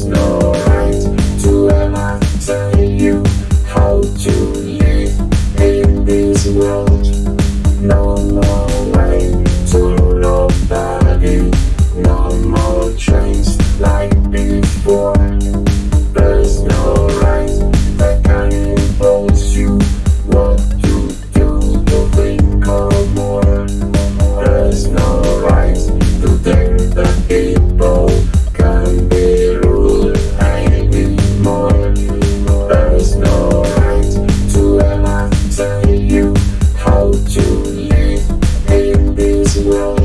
no right to ever tell you how to live in this world. No more way to nobody, no more chains like before. Thank you.